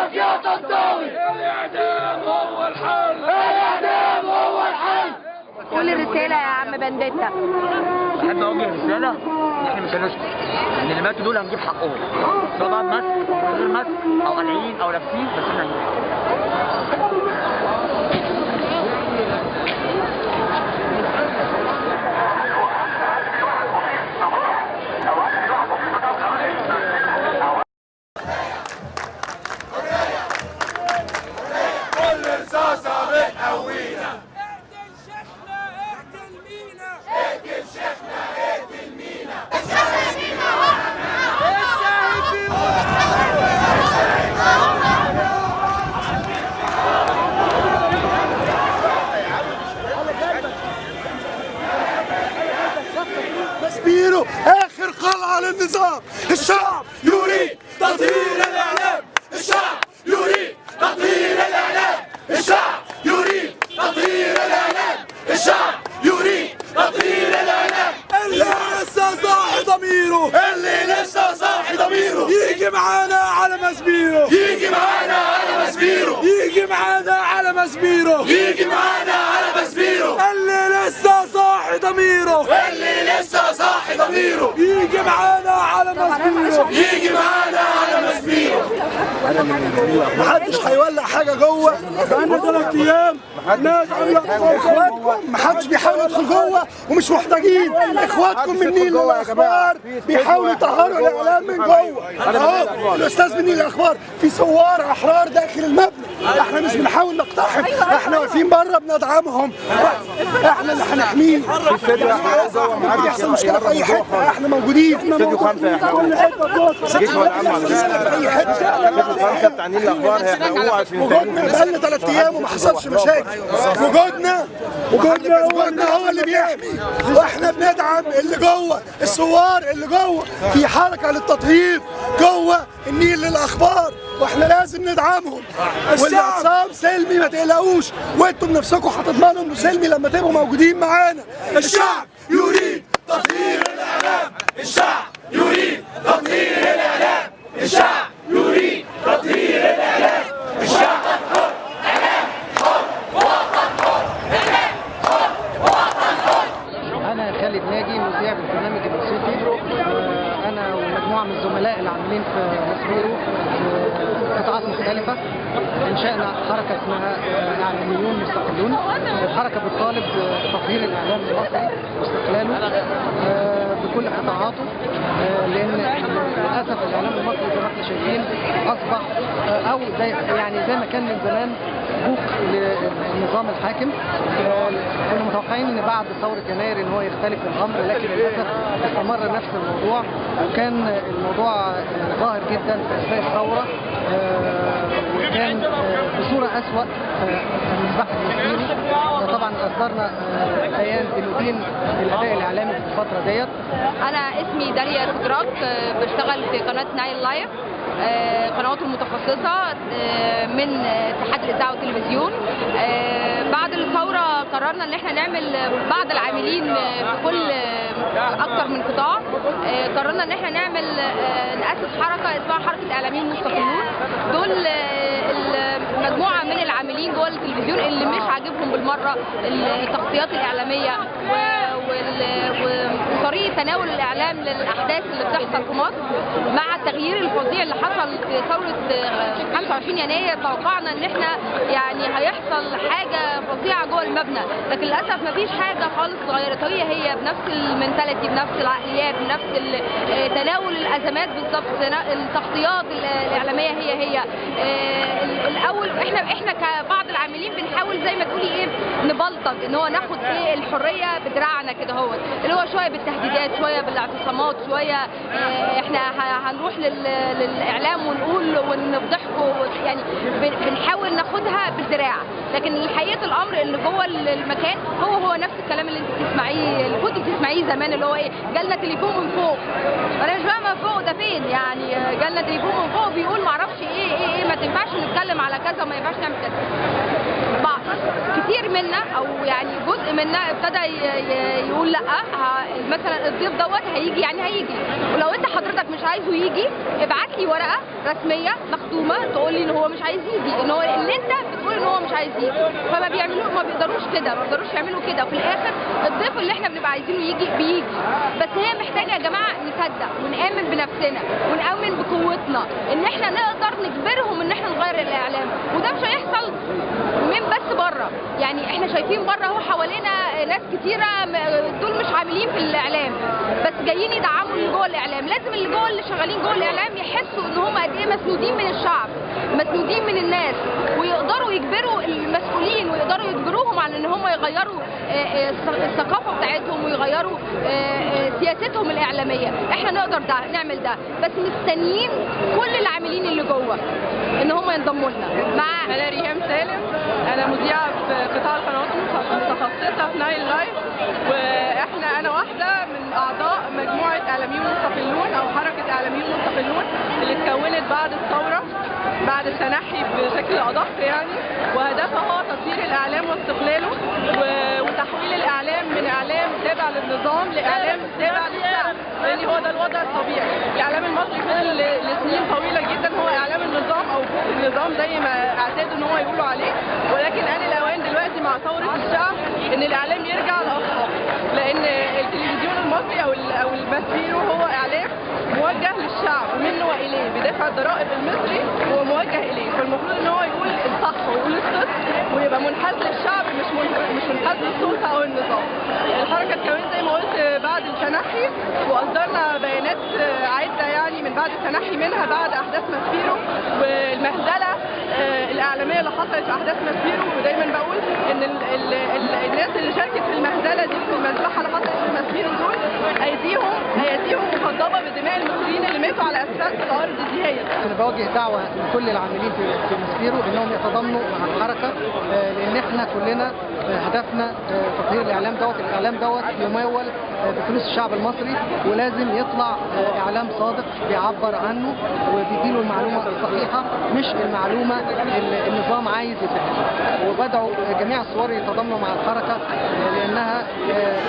سيبك يا طنطاوي الاعدام هو الحل الاعدام هو الحل قول رسالة يا عم بنديتا احب اوجه رساله ان إحنا مش هنسكت إن اللي ماتوا دول هنجيب حقهم. سواء بقى بمسك غير مسك أو قلعين أو لابسين بس إحنا هنجيب. حقهم كل رصاصة بتقوينا اقتل شيخنا اقتل مينا اقتل شيخنا اقتل مينا مسبيرو اخر قلعه للنظام الشعب يريد تطهير الاعلام الشعب يريد تطهير الاعلام الشعب يريد تطهير الاعلام الشعب يريد تطهير الاعلام اللي لسه صاحي ضميره اللي لسه صاحي ضميره يجي معانا على مسبيره يجي معانا على مسبيره يجي معانا على مسبيره يجي معانا على مسبيره اللي لسه صاحي ضميره. اللي لسه صاحي ضميره. يجي معانا على مسبيره. يجي معانا على مسبيره. محدش هيولع حاجة جوه. بقالنا ثلاث أيام الناس عامله أخواتكم. محدش بيحاول يدخل جوه. ومش محتاجين. أخواتكم من نيل الأخبار؟ بيحاولوا يطهروا الإعلام من جوه. أهو الأستاذ من نيل الأخبار. في ثوار أحرار داخل المبنى. إحنا مش بنحاول نقتحم. إحنا واقفين بره بندعمهم. إحنا اللي بيحصل مشكله في اي حتة إحنا موجودين استوديو ولا عم على في اي حتة استوديو خمسة بتاع نيل الأخبار هيحرقوه عشان وجودنا بقالنا ثلاث أيام وما حصلش مشاكل وجودنا وجودنا وجودنا هو اللي بيحمي وإحنا بندعم اللي جوه الثوار اللي جوه في حركه للتطهير جوه النيل للاخبار وإحنا لازم ندعمهم والاعتصام سلمي ما تقلقوش وأنتم بنفسكم هتضمنوا انه سلمي لما تبقوا موجودين معانا الشعب يريد تطهير الإعلام. الشعب يريد تطهير الإعلام. الشعب يريد تطهير الإعلام. الشعب أنا خالد ناجي مذيع بالبرنامج الموسيقي. آه، أنا ومجموعة من الزملاء اللي عاملين في في قطاعات مختلفة. انشانا حركة اسمها اعلاميون مستقلون. الحركة بتطالب بتطهير الإعلام المصري واستقلاله آه، بكل قطاعاته آه، لأن للأسف الإعلام المصري زي ما إحنا شايفين أصبح آه، أو زي يعني زي ما كان من زمان بوق للنظام الحاكم. كنا متوقعين إن بعد ثورة يناير إن هو يختلف الأمر لكن للأسف استمر نفس الموضوع. وكان الموضوع ظاهر جدا في أثناء الثورة آه، وكان آه، بصورة أسوأ آه، المذبحه المصريين طبعا أصدرنا آه، بيان بندين الاداء الإعلامي في الفترة ديت. أنا اسمي داليا سكراك آه، بشتغل في قناة نايل لايف آه، قنوات المتخصصة آه، من اتحاد الإذاعة والتلفزيون. آه، بعد الثورة قررنا إن إحنا نعمل بعض العاملين آه، في كل آه، أكتر من قطاع. آه، قررنا إن إحنا نعمل آه، نأسس حركة اسمها حركة إعلاميين مستقلون. دول المجموعة من العاملين جوه التلفزيون اللي عاجبهم بالمرة التغطيات الإعلامية وطريقة تناول الإعلام للأحداث اللي بتحصل في مصر مع التغيير الفظيع اللي حصل في ثورة آه، 25 يناير. توقعنا إن إحنا يعني هيحصل حاجة فظيعة جوه المبنى لكن للأسف مفيش حاجة خالص اتغيرت هي هي بنفس المنتاليتي بنفس العقليات بنفس آه، تناول الأزمات بالظبط. التغطيات ال- الإعلامية هي هي. آه، ال- الأول إحنا إحنا كبعض بنحاول زي ما تقولي إيه نبلطج ان هو ناخد إيه الحرية بدراعنا كده هو. اللي هو شوية بالتهديدات شوية بالاعتصامات شوية آه، إحنا هنروح لل- للإعلام ونقول ونفضحكم يعني بن- بنحاول ناخدها بالدراع. لكن حقيقه الأمر اللي جوه المكان هو هو نفس الكلام اللي انت بتسمعيه اللي كنت بتسمعيه زمان اللي هو إيه جالنا تليفون من فوق. أنا مش فاهمة فوق ده فين يعني جالنا تليفون من فوق بيقول معرفش إيه إيه إيه ما تنفعش نتكلم على كذا وما ينفعش نعمل كذا. بعض. كتير من منا أو يعني جزء منا ابتدى يقول لأ مثلا الضيف دوت هيجي يعني هيجي. ولو أنت حضرتك مش عايزه يجي ابعت لي ورقة رسمية مختومه تقول لي إن هو مش عايز يجي إن هو اللي أنت بتقول إن هو مش عايز يجي. فما بيعملوا ما بيقدروش كده ما بيقدروش يعملوا كده. وفي الآخر الضيف اللي إحنا بنبقى عايزينه يجي بيجي. بس هي محتاجة يا جماعة نصدق ونآمن بنفسنا ونآمن بقوتنا إن إحنا نقدر نجبرهم إن إحنا نغير الإعلام وده مش هيحصل من بس بره يعني إحنا شايفين بره اهو حوالينا ناس كتيرة دول مش عاملين في الإعلام بس جايين يدعموا اللي جوه الإعلام. لازم اللي جوه اللي شغالين جوه الإعلام يحسوا إن هم قد إيه مسنودين من الشعب مسنودين من الناس ويقدروا يجبروا المسؤولين ويقدروا يجبروهم على إن هم يغيروا آه، آه، الث- الثقافة بتاعتهم ويغيروا آه، سياستهم الإعلامية. إحنا نقدر ده نعمل ده بس مستنيين كل العاملين اللي جوه إن هم ينضموا لنا. مع أنا ريهام سالم. أنا مذيعه في قطاع القنوات المتخصصه في نايل لايف وإحنا أنا واحدة من أعضاء مجموعة اعلاميون مستقلون أو حركة اعلاميون مستقلون اللي اتكونت بعد الثورة بعد التنحي بشكل أدق يعني. وهدفها تطوير الإعلام واستقلاله وتحويل الإعلام من إعلام تابع للنظام لإعلام تابع للشعب لأن هو ده الوضع الطبيعي. الإعلام المصري فضل لسنين طويلة جدا. هو إعلام النظام أو النظام زي ما اعتادوا إن هو يقولوا عليه ولكن ان الاوان دلوقتي مع ثوره الشعب إن الإعلام يرجع لاصله لأن التلفزيون المصري أو أو المسبيرو هو إعلام موجه للشعب منه وإليه بدافع الضرائب المصري هو موجه إليه فالمفروض إن هو يقول الصح ويقول الصدق ويبقى منحاز للشعب مش مش منحاز للسلطة أو النظام. الحركة اتكونت زي ما قلت بعد التنحي وأصدرنا بيانات عدة يعني من بعد التنحي منها بعد أحداث ماسبيرو والمهزلة اللي حصلت في أحداث ماسبيرو ودايما بقول إن ال ال ال الناس اللي شاركت في المهزلة دي في المذبحه اللي حصلت في ماسبيرو دول ايديهم ايديهم مخضبه بدماء المصريين اللي ماتوا على أساس الأرض دي هي. أنا بوجه دعوة لكل العاملين في في مسبيرو إنهم يتضامنوا مع الحركة آه، لأن إحنا كلنا آه، هدفنا آه، تطهير الإعلام دوت. الإعلام دوت يمول بفلوس الشعب المصري ولازم يطلع آه، إعلام صادق بيعبر عنه وبيديله المعلومة الصحيحة مش المعلومة اللي النظام عايز يديها وبدعو جميع الثوار يتضامنوا مع الحركة لأنها آه،